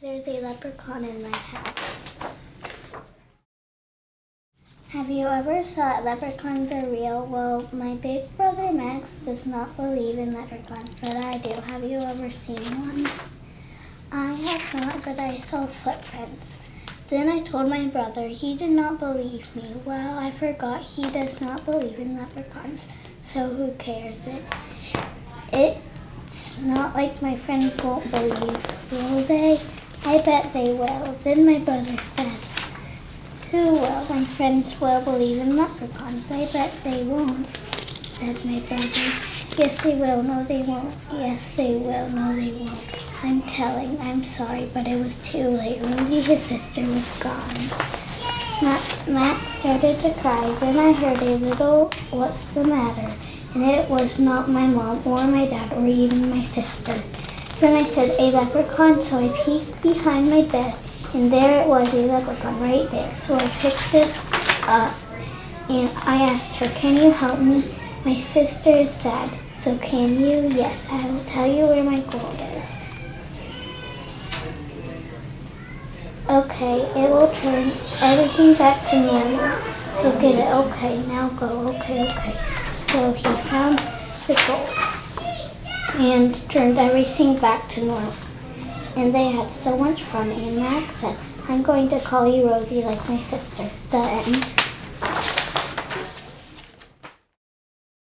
There's a leprechaun in my house. Have you ever thought leprechauns are real? Well, my big brother Max does not believe in leprechauns, but I do. Have you ever seen one? I have not, but I saw footprints. Then I told my brother. He did not believe me. Well, I forgot he does not believe in leprechauns, so who cares? It, it's not like my friends won't believe, will they? I bet they will. Then my brother said, Who will? My friends will believe in leprechauns. I bet they won't, said my brother. Yes, they will. No, they won't. Yes, they will. No, they won't. I'm telling. I'm sorry, but it was too late. Rosie, his sister, was gone. Matt, Max started to cry. Then I heard a little, What's the matter? And it was not my mom or my dad or even my sister. Then I said, a leprechaun, so I peeked behind my bed, and there it was, a leprechaun right there. So I picked it up, and I asked her, can you help me? My sister is sad, so can you? Yes, I will tell you where my gold is. Okay, it will turn everything back to normal. So get it. Okay, now go. Okay, okay. So he found the gold and turned everything back to normal. And they had so much fun, and Max said, I'm going to call you Rosie like my sister. The end.